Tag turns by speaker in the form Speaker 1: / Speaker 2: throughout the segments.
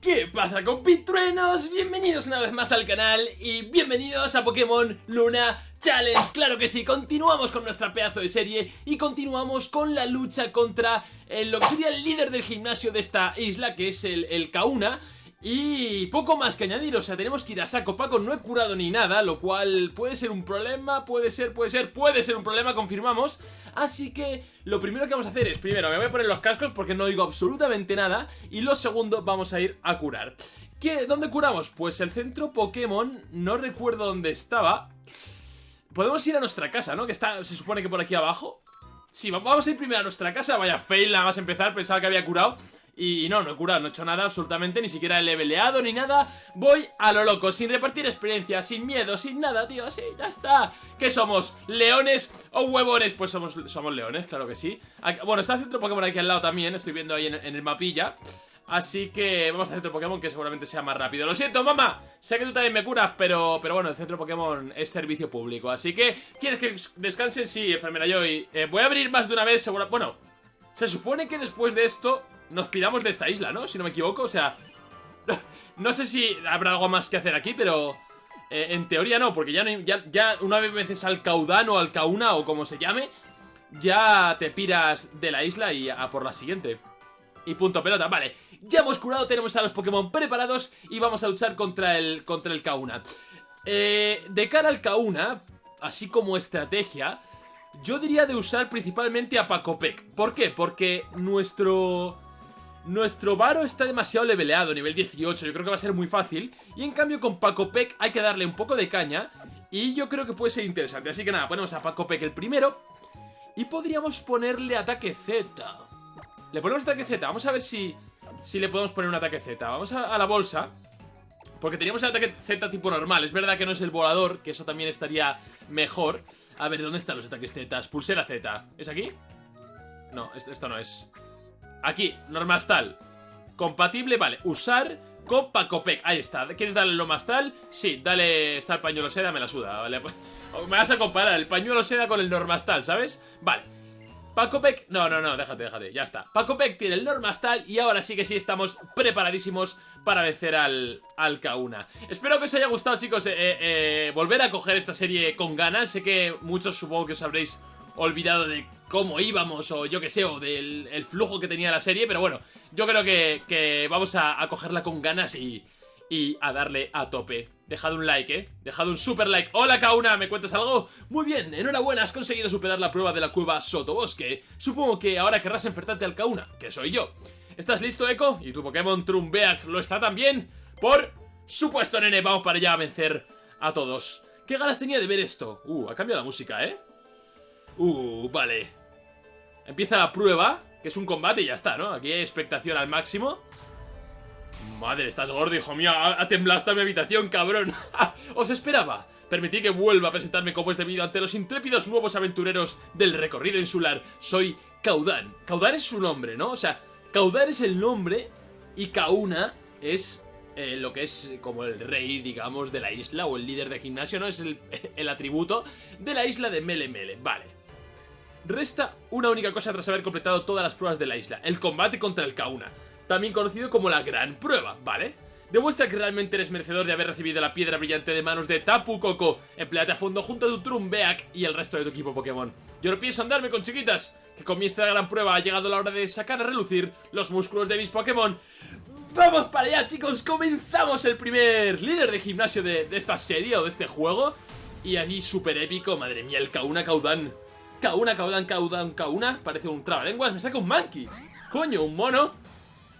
Speaker 1: ¿Qué pasa compitruenos? Bienvenidos una vez más al canal y bienvenidos a Pokémon Luna Challenge Claro que sí, continuamos con nuestra pedazo de serie y continuamos con la lucha contra eh, lo que sería el líder del gimnasio de esta isla que es el, el Kauna y poco más que añadir, o sea, tenemos que ir a saco Paco, no he curado ni nada, lo cual puede ser un problema, puede ser, puede ser, puede ser un problema, confirmamos. Así que lo primero que vamos a hacer es, primero, me voy a poner los cascos porque no digo absolutamente nada Y lo segundo, vamos a ir a curar. ¿Qué, ¿Dónde curamos? Pues el centro Pokémon, no recuerdo dónde estaba. Podemos ir a nuestra casa, ¿no? Que está, se supone que por aquí abajo. Sí, vamos a ir primero a nuestra casa. Vaya fail, nada más empezar, pensaba que había curado y no, no he curado, no he hecho nada absolutamente, ni siquiera he leveleado ni nada. Voy a lo loco, sin repartir experiencia, sin miedo, sin nada, tío, así, ya está. ¿Qué somos? ¿Leones o huevones? Pues somos, somos leones, claro que sí. Bueno, está el centro Pokémon aquí al lado también, estoy viendo ahí en, el mapilla. Así que vamos al centro Pokémon que seguramente sea más rápido. Lo siento, mamá, sé que tú también me curas Pero, pero bueno, el centro Pokémon es servicio público. Así que, ¿quieres que descanse? Sí, enfermera Joy. Eh, Voy a abrir más de una vez, seguro Bueno, se supone que después de esto nos piramos de esta isla, ¿no? Si no me equivoco, o sea... no sé si habrá algo más que hacer aquí, pero... Eh, en teoría no, porque ya, ya una vez veces al Caudán o al Kauna o como se llame Ya te piras de la isla y a por la siguiente Y punto pelota, vale Ya hemos curado, tenemos a los Pokémon preparados Y vamos a luchar contra el, contra el Kauna eh, De cara al Kauna, así como estrategia Yo diría de usar principalmente a Pacopec ¿Por qué? Porque nuestro nuestro Varo está demasiado leveleado, nivel 18, yo creo que va a ser muy fácil. Y en cambio con Paco Peck hay que darle un poco de caña. Y yo creo que puede ser interesante. Así que nada, ponemos a Paco Peck el primero. Y podríamos ponerle ataque Z. Le ponemos ataque Z, vamos a ver si, si le podemos poner un ataque Z. Vamos a, la bolsa. Porque teníamos el ataque Z tipo normal. Es verdad que no es el volador, que eso también estaría mejor. A ver, ¿dónde están los ataques Z? Pulsera Z. ¿Es aquí? No, esto no es Aquí, normastal. Compatible, vale, usar con Pacopec. Ahí está, ¿quieres darle lo más tal? Sí, dale, está el pañuelo seda, me la suda Vale, me vas a comparar el pañuelo seda con el normastal, ¿sabes? Vale. Pacopec, no, no, no, déjate, déjate, ya está. Pacopec tiene el normastal y ahora sí que sí estamos preparadísimos para vencer al, al Kauna Espero que os haya gustado chicos eh, eh, eh, volver a coger esta serie con ganas. Sé que muchos supongo que os habréis olvidado de cómo íbamos o yo que sé, o del flujo que tenía la serie, pero bueno, yo creo que, vamos a, cogerla con ganas y, y a darle a tope. Dejad un like, ¿eh? Dejad un super like. ¡Hola, Kauna! ¿Me cuentas algo? Muy bien, enhorabuena, has conseguido superar la prueba de la cueva Sotobosque. Supongo que ahora querrás enfrentarte al Kauna, que soy yo. ¿Estás listo, Echo? ¿Y tu Pokémon Trumbeak lo está también? Por supuesto, nene, vamos para allá a vencer a todos. ¿Qué ganas tenía de ver esto? Uh, ha cambiado la música, ¿eh? Uh, vale. Empieza la prueba, que es un combate y ya está, ¿no? Aquí hay expectación al máximo. Madre, estás gordo, hijo mío. Ha, temblado hasta mi habitación, cabrón. Os esperaba. Permití que vuelva a presentarme como es debido ante los intrépidos nuevos aventureros del recorrido insular. Soy Caudán. Caudán es su nombre, ¿no? O sea, Caudán es el nombre y Kauna es eh, lo que es como el rey, digamos, de la isla o el líder de gimnasio, ¿no? Es el, el atributo de la isla de Mele Mele. Vale. Resta una única cosa tras haber completado todas las pruebas de la isla, el combate contra el Kauna, también conocido como la Gran Prueba, ¿vale? Demuestra que realmente eres merecedor de haber recibido la piedra brillante de manos de Tapu Koko. Empleate a fondo junto a tu Trumbeak y el resto de tu equipo Pokémon. Yo no pienso andarme con chiquitas. Que comience la gran prueba. Ha llegado la hora de sacar a relucir los músculos de mis Pokémon. ¡Vamos para allá, chicos! Comenzamos el primer líder de gimnasio de, esta serie o de este juego. Y allí súper épico. Madre mía, el Kauna Kaudan. Kauna, Kaudan, Kaudan, Kauna. Parece un trabalenguas, me saca un monkey. Coño, un mono.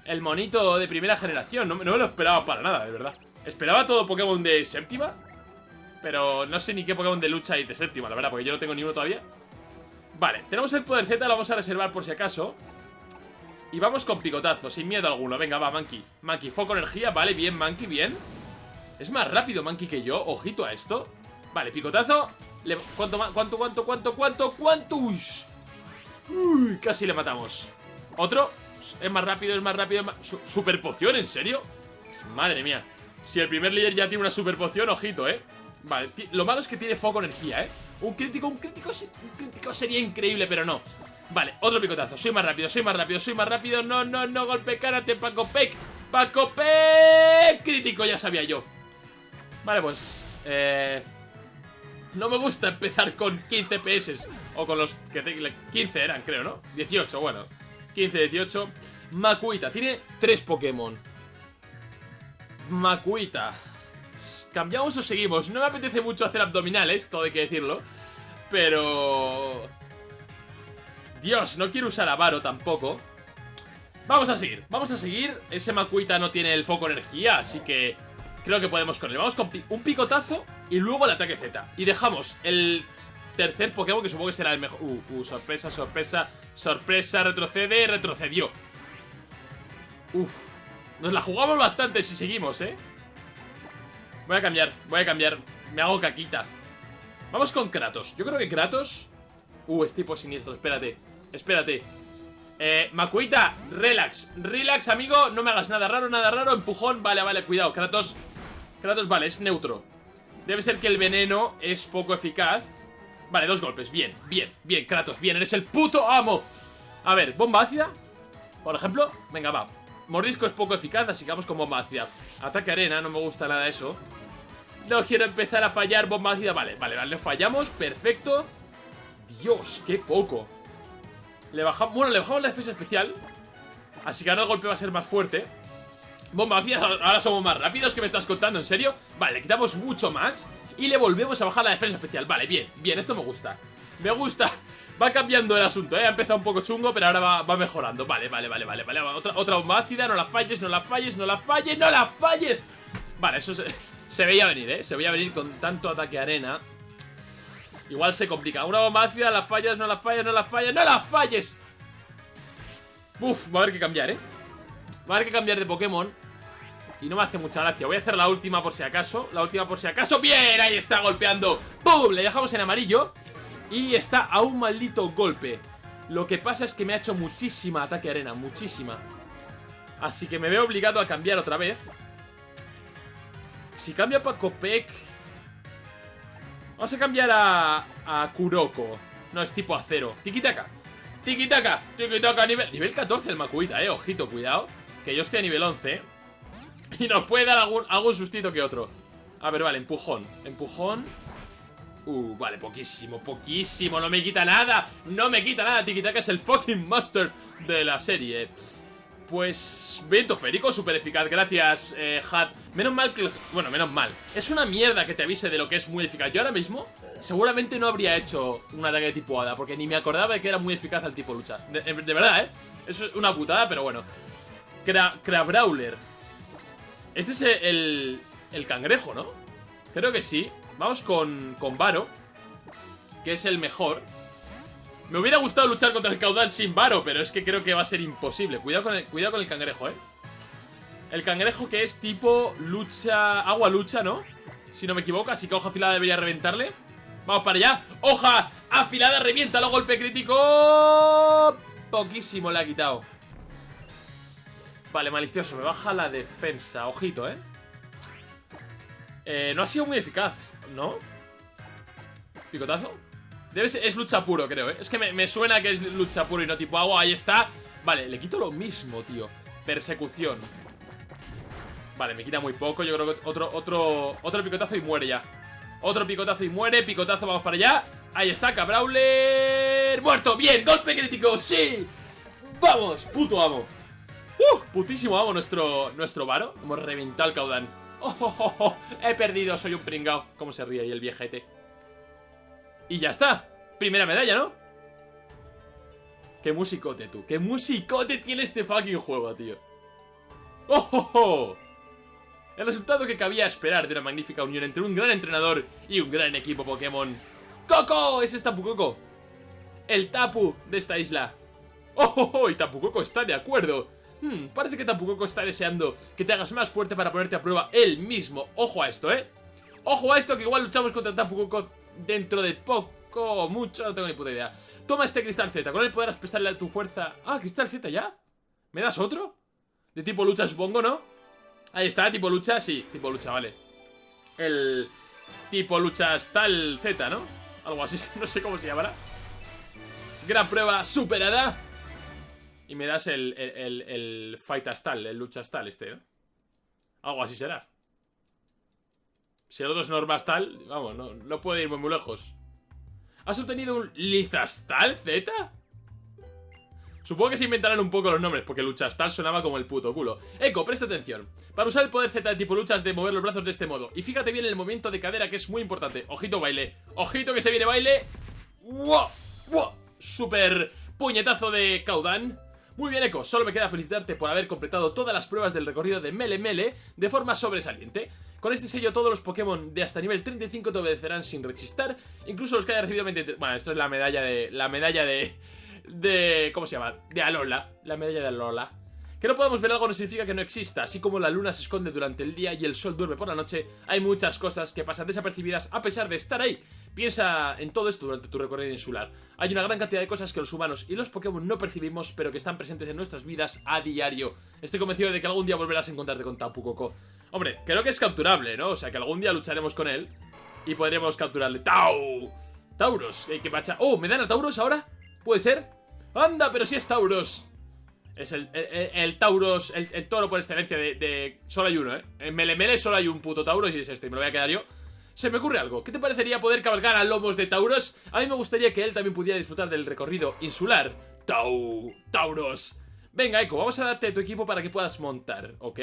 Speaker 1: El monito de primera generación, no, me lo esperaba para nada, de verdad. Esperaba todo Pokémon de séptima Pero no sé ni qué Pokémon de lucha hay de séptima, la verdad Porque yo no tengo ni uno todavía. Vale, tenemos el poder Z, lo vamos a reservar por si acaso. Y vamos con picotazo, sin miedo alguno. Venga, va, Monkey. Monkey, foco energía, vale, bien, Monkey, bien. Es más rápido Monkey que yo, ojito a esto. Vale, picotazo ¿Cuánto, cuánto, cuánto, cuánto, cuánto, cuánto? Uy, casi le matamos ¿Otro? Es más rápido, es más rápido ¿Super poción? ¿En serio? Madre mía Si el primer líder ya tiene una super poción, ojito, ¿eh? Vale, lo malo es que tiene foco energía, ¿eh? Un crítico, un crítico, un crítico sería increíble, pero no Vale, otro picotazo Soy más rápido, soy más rápido, soy más rápido No, no, no, golpe karate, Paco Peck Paco P. Crítico, ya sabía yo. Vale, pues... Eh... No me gusta empezar con 15 PS. O con los que 15 eran, creo, ¿no? 18, bueno. 15, 18. Makuita. Tiene tres Pokémon. Makuita. ¿Cambiamos o seguimos? No me apetece mucho hacer abdominales, todo hay que decirlo. Pero... Dios, no quiero usar a Varo tampoco. Vamos a seguir, vamos a seguir. Ese Makuita no tiene el foco energía, así que creo que podemos con él. Vamos con un picotazo y luego el ataque Z. Y dejamos el tercer Pokémon que supongo que será el mejor. Uh, uh, sorpresa, sorpresa, sorpresa, retrocede, retrocedió. Uf, nos la jugamos bastante si seguimos, ¿eh? Voy a cambiar, voy a cambiar. Me hago caquita. Vamos con Kratos. Yo creo que Kratos... Uh, es tipo siniestro, espérate. Espérate. Eh, Makuita, relax. Relax, amigo. No me hagas nada raro, nada raro. Empujón. Vale, vale, cuidado. Kratos. Kratos, vale, es neutro. Debe ser que el veneno es poco eficaz. Vale, dos golpes. Bien, bien, bien. Kratos, bien. Eres el puto amo. A ver, bomba ácida. Por ejemplo. Venga, va. Mordisco es poco eficaz, así que vamos con bomba ácida. Ataque arena, no me gusta nada eso. No quiero empezar a fallar bomba ácida. Vale, vale, vale. Fallamos. Perfecto. Dios, qué poco. Le bajamos, bueno, le bajamos la defensa especial Así que ahora el golpe va a ser más fuerte Bomba ácida, ahora somos más rápidos ¿Qué me estás contando? ¿En serio? Vale, le quitamos mucho más Y le volvemos a bajar la defensa especial Vale, bien, bien, esto me gusta Me gusta Va cambiando el asunto, ¿eh? Ha empezado un poco chungo, pero ahora va, mejorando Vale, vale, vale, vale, vale Otra, bomba ácida, no la falles, no la falles, no la falles ¡No la falles! Vale, eso se, se veía venir, ¿eh? Se veía venir con tanto ataque arena Igual se complica. Una bomba ácida, la fallas, no la fallas, no la fallas, ¡no la falles! Uf, va a haber que cambiar, ¿eh? Va a haber que cambiar de Pokémon Y no me hace mucha gracia Voy a hacer la última por si acaso La última por si acaso ¡Bien! Ahí está golpeando ¡Pum! Le dejamos en amarillo Y está a un maldito golpe Lo que pasa es que me ha hecho muchísima ataque arena Muchísima Así que me veo obligado a cambiar otra vez Si cambio a Pacopec Vamos a cambiar a, a Kuroko. No, es tipo acero. Tikitaka. Tikitaka. Tikitaka. Nivel, nivel 14 el Makuita, eh. Ojito, cuidado. Que yo estoy a nivel 11. Y nos puede dar algún, algún sustito que otro. A ver, vale, empujón. Empujón. Uh, vale, poquísimo, poquísimo. No me quita nada. No me quita nada. Tikitaka es el fucking monster de la serie. Pues... Viento férico, súper eficaz, gracias, eh, Hat Menos mal que... Bueno, menos mal Es una mierda que te avise de lo que es muy eficaz Yo ahora mismo, seguramente no habría hecho un ataque de tipo hada Porque ni me acordaba de que era muy eficaz el tipo lucha De, verdad, ¿eh? Es una putada, pero bueno Crabrawler Este es el, el cangrejo, ¿no? Creo que sí Vamos con, con Varo Que es el mejor me hubiera gustado luchar contra el caudal sin varo, pero es que creo que va a ser imposible. Cuidado con el, cuidado con el cangrejo, ¿eh? El cangrejo que es tipo lucha... Agua lucha, ¿no? Si no me equivoco, así que hoja afilada debería reventarle. Vamos para allá. ¡Hoja afilada revienta! ¡Lo golpe crítico! Poquísimo le ha quitado. Vale, malicioso. Me baja la defensa. Ojito, ¿eh? Eh, no ha sido muy eficaz, ¿no? ¿Picotazo? Debe ser, es lucha puro, creo, ¿eh? Es que me, suena que es lucha puro y no tipo agua. Ahí está. Vale, le quito lo mismo, tío. Persecución. Vale, me quita muy poco. Yo creo que otro, otro, otro picotazo y muere ya. Otro picotazo y muere. Picotazo, vamos para allá. Ahí está, Cabrawler. ¡Muerto! ¡Bien! ¡Golpe crítico! ¡Sí! ¡Vamos! ¡Puto amo! ¡Uh! Putísimo amo nuestro, nuestro varo. Hemos reventado el caudán. Oh, oh, oh, oh, He perdido, soy un pringao. ¿Cómo se ríe ahí el viejete? Y ya está. Primera medalla, ¿no? Qué musicote, tú. Qué musicote tiene este fucking juego, tío. ¡Oh, oh, oh! El resultado que cabía esperar de una magnífica unión entre un gran entrenador y un gran equipo Pokémon. ¡Coco! Ese es Tapu Coco. El Tapu de esta isla. ¡Oh! Y Tapu Coco está de acuerdo. Hmm, parece que Tapu Coco está deseando que te hagas más fuerte para ponerte a prueba él mismo. Ojo a esto, ¿eh? Ojo a esto que igual luchamos contra Tapu Coco dentro de poco o mucho, no tengo ni puta idea. Toma este cristal Z, con él podrás prestarle tu fuerza... Ah, cristal Z ya. ¿Me das otro? De tipo lucha, supongo, ¿no? Ahí está, tipo lucha, sí, tipo lucha, vale. El tipo lucha tal Z, ¿no? Algo así, no sé cómo se llamará. Gran prueba superada. Y me das el, el, el, el Fight Astal, el Lucha Astal este, ¿no? Algo así será. Si el otro es Normastal, vamos, no, no puede irme muy lejos. ¿Has obtenido un Lizastal Z? Supongo que se inventarán un poco los nombres, porque Luchastal sonaba como el puto culo. Eco, presta atención. Para usar el poder Z de tipo luchas de mover los brazos de este modo. Y fíjate bien en el movimiento de cadera, que es muy importante. Ojito baile. Ojito que se viene baile. ¡Wow! ¡Wow! Super puñetazo de Kaudan. Muy bien, Eco, solo me queda felicitarte por haber completado todas las pruebas del recorrido de Mele Mele de forma sobresaliente. Con este sello todos los Pokémon de hasta nivel 35 te obedecerán sin rechistar, incluso los que haya recibido 23... Bueno, esto es la medalla de... la medalla de... de... ¿cómo se llama? De Alola, la medalla de Alola. Que no podamos ver algo no significa que no exista, así como la luna se esconde durante el día y el sol duerme por la noche, hay muchas cosas que pasan desapercibidas a pesar de estar ahí. Piensa en todo esto durante tu recorrido insular. Hay una gran cantidad de cosas que los humanos y los Pokémon no percibimos, pero que están presentes en nuestras vidas a diario. Estoy convencido de que algún día volverás a encontrarte con Tapu Koko. Hombre, creo que es capturable, ¿no? O sea, que algún día lucharemos con él y podremos capturarle. ¡Tau! ¡Tauros! ¿Qué pacha? ¡Oh! ¿Me dan a Tauros ahora? ¿Puede ser? ¡Anda! Pero si es Tauros. Es el, el, el Tauros, el, toro por excelencia de, Solo hay uno, ¿eh? En Melemele solo hay un puto Tauros y es este, me lo voy a quedar yo Se me ocurre algo, ¿qué te parecería poder cabalgar a lomos de Tauros? A mí me gustaría que él también pudiera disfrutar del recorrido insular Tau... Tauros Venga, Eco, vamos a darte tu equipo para que puedas montar, ¿ok?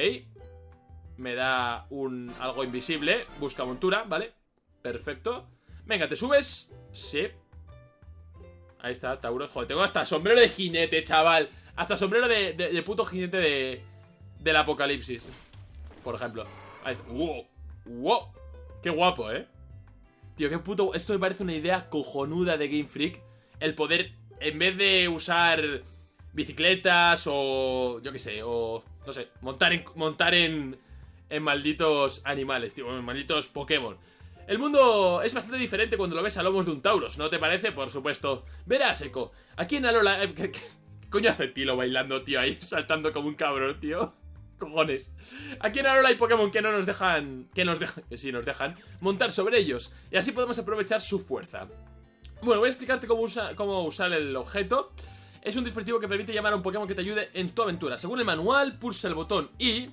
Speaker 1: Me da un... algo invisible Busca montura, ¿vale? Perfecto Venga, ¿te subes? Sí Ahí está, Tauros Joder, tengo hasta sombrero de jinete, chaval hasta sombrero de, de, de puto jinete de, del apocalipsis. Por ejemplo. Ahí está. ¡Wow! ¡Wow! ¡Qué guapo, eh! Tío, qué puto... Esto me parece una idea cojonuda de Game Freak. El poder, en vez de usar bicicletas o... Yo qué sé, o... No sé, montar en... Montar en, en malditos animales, tío. En malditos Pokémon. El mundo es bastante diferente cuando lo ves a lomos de un Tauros, ¿no te parece? Por supuesto. Verás, Eco. Aquí en Alola... Eh, coño hace Tilo bailando, tío? Ahí saltando como un cabrón, tío. Cojones. Aquí en Alola hay Pokémon que no nos dejan... Que nos dejan... Sí, nos dejan montar sobre ellos. Y así podemos aprovechar su fuerza. Bueno, voy a explicarte cómo, usa, cómo usar el objeto. Es un dispositivo que permite llamar a un Pokémon que te ayude en tu aventura. Según el manual, pulsa el botón I...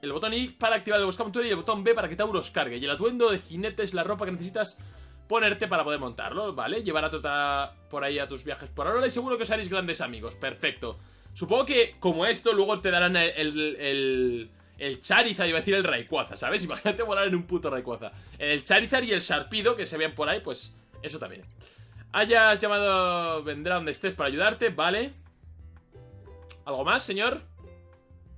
Speaker 1: El botón I para activar el buscamontura y el botón B para que Tauros cargue. Y el atuendo de jinete es la ropa que necesitas ponerte para poder montarlo, ¿vale? Llevar a Tota por ahí a tus viajes por ahora y seguro que os haréis grandes amigos, perfecto. Supongo que, como esto, luego te darán el, el, el, el Charizard, iba a decir el Rayquaza, ¿sabes? Imagínate volar en un puto Rayquaza. El Charizard y el Sharpido que se ven por ahí, pues eso también. Hayas llamado, vendrá donde estés para ayudarte, vale. ¿Algo más, señor?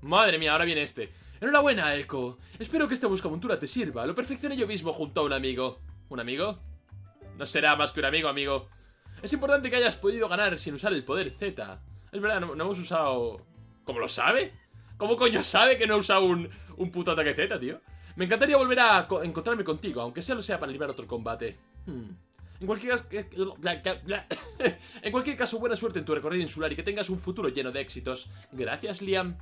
Speaker 1: Madre mía, ahora viene este. Enhorabuena, Echo. Espero que esta buscamontura te sirva. Lo perfeccioné yo mismo junto a un amigo. ¿Un amigo? No será más que un amigo, amigo. Es importante que hayas podido ganar sin usar el poder Z. Es verdad, no, no hemos usado... ¿Cómo lo sabe? ¿Cómo coño sabe que no he usado un, un puto ataque Z, tío? Me encantaría volver a encontrarme contigo, aunque solo sea para librar otro combate. Hmm. En cualquier, caso, en cualquier caso, buena suerte en tu recorrido insular y que tengas un futuro lleno de éxitos. Gracias, Liam.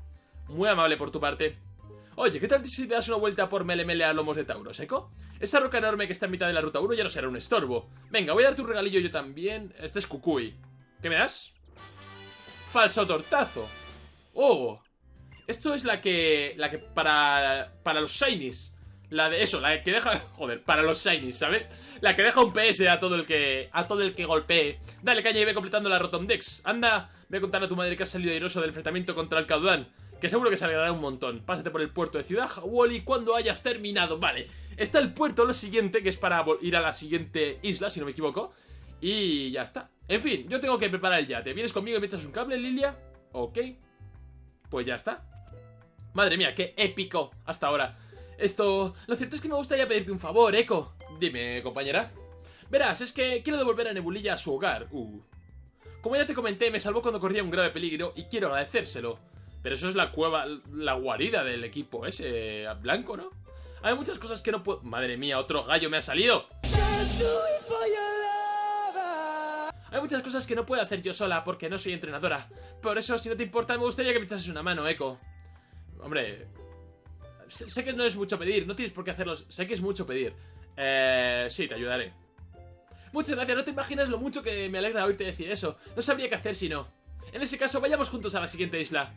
Speaker 1: Muy amable por tu parte. Oye, ¿qué tal si te das una vuelta por Melemele a lomos de Tauros, Eco? Esa roca enorme que está en mitad de la ruta 1 ya no será un estorbo. Venga, voy a darte un regalillo yo también. Este es Kukui. ¿Qué me das? Falso tortazo. Oh. Esto es la que... La que para... Para los Shinies. La de eso, la que deja... Joder, para los Shinies, ¿sabes? La que deja un PS a todo el que... A todo el que golpee. Dale caña y ve completando la Rotomdex. Anda, ve a contar a tu madre que has salido airoso del enfrentamiento contra el Caudán. Que seguro que se alegrará un montón. Pásate por el puerto de Ciudad Wally cuando hayas terminado. Vale, está el puerto, lo siguiente, que es para ir a la siguiente isla, si no me equivoco. Y ya está. En fin, yo tengo que preparar el yate. ¿Vienes conmigo y me echas un cable, Lilia? Ok. Pues ya está. Madre mía, qué épico hasta ahora. Esto... Lo cierto es que me gustaría pedirte un favor, Eco. Dime, compañera. Verás, es que quiero devolver a Nebulilla a su hogar. Uh. Como ya te comenté, me salvó cuando corría un grave peligro y quiero agradecérselo. Pero eso es la cueva, la guarida del equipo ese blanco, ¿no? Hay muchas cosas que no puedo... Madre mía, otro gallo me ha salido. Hay muchas cosas que no puedo hacer yo sola porque no soy entrenadora. Por eso, si no te importa, me gustaría que me echases una mano, Echo. Hombre... Sé, que no es mucho pedir, no tienes por qué hacerlo. Sé que es mucho pedir. Eh... Sí, te ayudaré. Muchas gracias, no te imaginas lo mucho que me alegra oírte decir eso. No sabría qué hacer si no. En ese caso, vayamos juntos a la siguiente isla.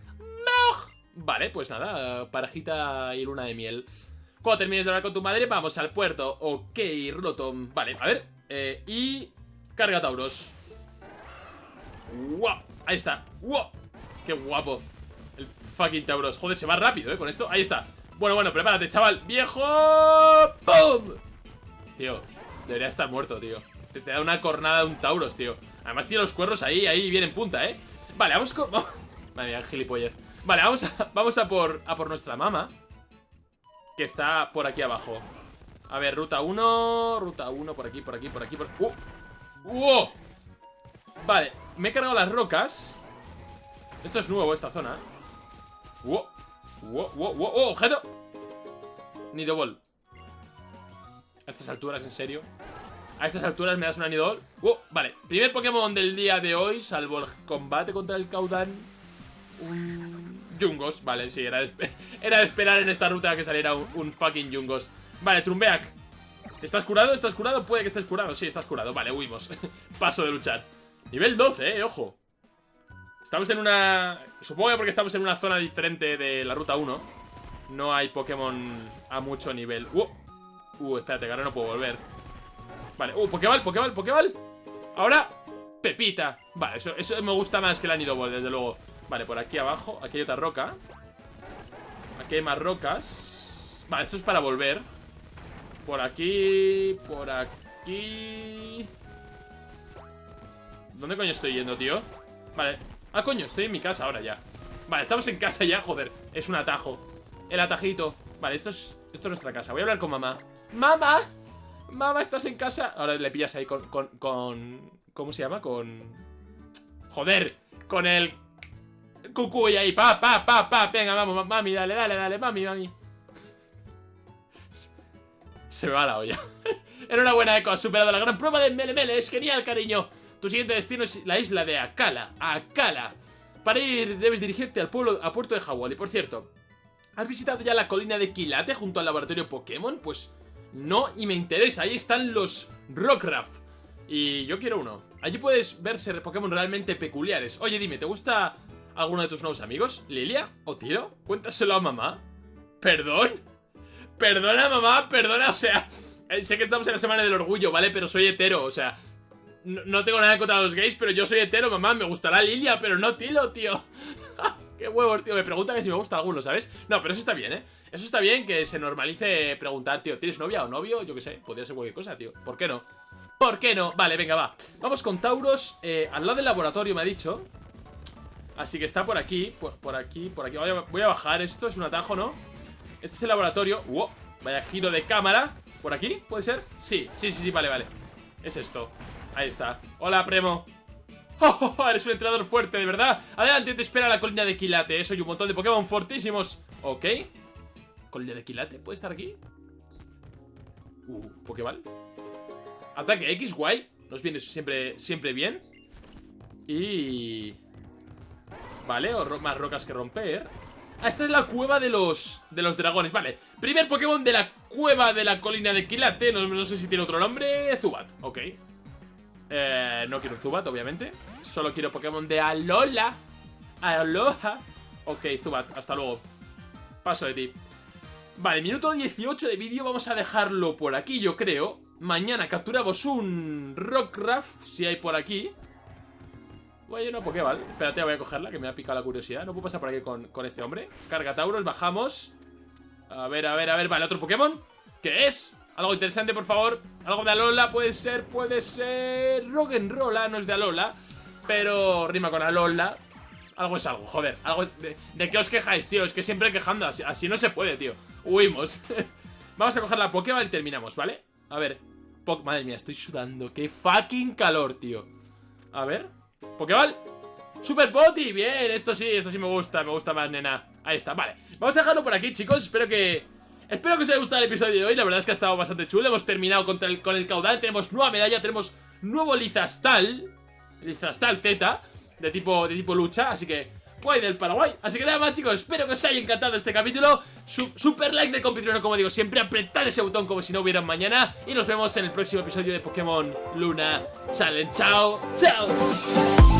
Speaker 1: Vale, pues nada, parejita y luna de miel. Cuando termines de hablar con tu madre, vamos al puerto. Ok, Rotom. Vale, a ver. Eh, y... Carga Tauros. ¡Wow! Ahí está. ¡Wow! ¡Qué guapo! El fucking Tauros. Joder, se va rápido, ¿eh? Con esto. Ahí está. Bueno, bueno, prepárate, chaval. ¡Viejo! ¡Pum! Tío, debería estar muerto, tío. Te, da una cornada de un Tauros, tío. Además tiene los cuernos ahí, ahí bien en punta, ¿eh? Vale, vamos con... Madre mía, gilipollez. Vale, vamos a, vamos a por, a por nuestra mama. Que está por aquí abajo. A ver, ruta 1, ruta 1, por aquí, por aquí, por aquí, por... ¡Uh! ¡Uh! Vale, me he cargado las rocas. Esto es nuevo, esta zona. ¡Uh! ¡Uh! ¡Uh! ¡Uh! ¡Objeto! Nidoball. A estas alturas, ¿en serio? A estas alturas me das una Nidoball. ¡Uh! Vale, primer Pokémon del día de hoy, salvo el combate contra el Caudan. Un... Jungos, vale, sí, era de, era esperar en esta ruta que saliera un, fucking Jungos. Vale, Trumbeak. ¿Estás curado? ¿Estás curado? Puede que estés curado. Sí, estás curado. Vale, huimos. Paso de luchar. Nivel 12, eh, ojo. Estamos en una... Supongo que porque estamos en una zona diferente de la ruta 1 No hay Pokémon a mucho nivel. Uh, uh espérate, que ahora no puedo volver. Vale, uh, Pokéball, Pokéball, Pokéball Ahora, Pepita. Vale, eso, eso me gusta más que la Nidoball, desde luego. Vale, por aquí abajo, aquí hay otra roca. Aquí hay más rocas. Vale, esto es para volver. Por aquí, por aquí ¿Dónde coño estoy yendo, tío? Vale, Ah, coño, estoy en mi casa ahora ya. Vale, estamos en casa ya, joder. Es un atajo. El atajito. Vale, esto es, esto es nuestra casa. Voy a hablar con mamá. ¡Mamá! Mamá, ¿estás en casa? Ahora le pillas ahí con, con, con... ¿Cómo se llama? Con... Joder Con el... Cucuy ahí. Pa, pa, pa, pa Venga, vamos, mami, dale, dale, dale Mami, mami. Se me va la olla. Era una buena eco Has superado la gran prueba de Mele Mele Es genial, cariño tu siguiente destino es la isla de Akala. Akala. Para ir debes dirigirte al pueblo, a Puerto de Y Por cierto, ¿has visitado ya la colina de Quilate junto al laboratorio Pokémon? Pues no, y me interesa. Ahí están los Rockruff. Y yo quiero uno. Allí puedes verse Pokémon realmente peculiares. Oye, dime, ¿te gusta alguno de tus nuevos amigos? ¿Lilia? ¿O Tiro? Cuéntaselo a mamá. ¿Perdón? Perdona, mamá, perdona, o sea... Eh, sé que estamos en la semana del orgullo, ¿vale? Pero soy hetero, o sea... No, tengo nada contra los gays, pero yo soy hetero, mamá. Me gustará Lilia, pero no Tilo, tío. Qué huevos, tío. Me preguntan si me gusta alguno, ¿sabes? No, pero eso está bien, ¿eh? Eso está bien que se normalice preguntar, tío, ¿tienes novia o novio? Yo qué sé, podría ser cualquier cosa, tío. ¿Por qué no? ¿Por qué no? Vale, venga, va. Vamos con Tauros eh, al lado del laboratorio, me ha dicho. Así que está por aquí, por, aquí, por aquí. Voy a, voy a, bajar esto, es un atajo, ¿no? Este es el laboratorio. ¡Wow! Vaya giro de cámara. ¿Por aquí? ¿Puede ser? Sí, sí, sí, sí, vale, vale. Es esto. Ahí está. Hola, Premo. Oh, oh, eres un entrenador fuerte, de verdad. Adelante, te espera la colina de Quilate. ¿eh? Soy un montón de Pokémon fortísimos. Ok. ¿Colina de Quilate? ¿Puede estar aquí? Uh, Pokéball. Ataque X, guay. Nos viene siempre, siempre bien. Y... Vale, más rocas que romper. Ah, esta es la cueva de los, de los dragones. Vale, primer Pokémon de la cueva de la colina de Quilate. No sé si tiene otro nombre. Zubat, ok. Eh, no quiero Zubat, obviamente. Solo quiero Pokémon de Alola. Aloha. Ok, Zubat, hasta luego. Paso de ti. Vale, minuto 18 de vídeo Vamos a dejarlo por aquí, yo creo. Mañana capturamos un Rockruff Si hay por aquí. Bueno, Pokéball. Espérate, voy a cogerla, que me ha picado la curiosidad. No puedo pasar por aquí con, con este hombre. Carga Tauros, bajamos. A ver, a ver, a ver, vale, otro Pokémon. ¿Qué es? Algo interesante, por favor. Algo de Alola, puede ser, puede ser. Roggenrola, no es de Alola Pero rima con Alola. Algo es algo, joder algo de, de, qué os quejáis, tío? Es que siempre quejando así, no se puede, tío. Huimos. Vamos a coger la Pokéball y terminamos, ¿vale? A ver Madre mía, estoy sudando Qué fucking calor, tío. A ver Pokéball. Super Poti, bien, esto sí, esto sí me gusta Me gusta más, nena. Ahí está, vale. Vamos a dejarlo por aquí, chicos Espero que Espero que os haya gustado el episodio de hoy, la verdad es que ha estado bastante chulo. Hemos terminado con el, con el caudal, tenemos nueva medalla, tenemos nuevo Lizastal Lizastal Z, de tipo, de tipo lucha, así que guay del Paraguay. Así que nada más chicos, espero que os haya encantado este capítulo. Super like de compitrueno como digo siempre Apretad ese botón como si no hubiera mañana Y nos vemos en el próximo episodio de Pokémon Luna Challenge. Chao, chao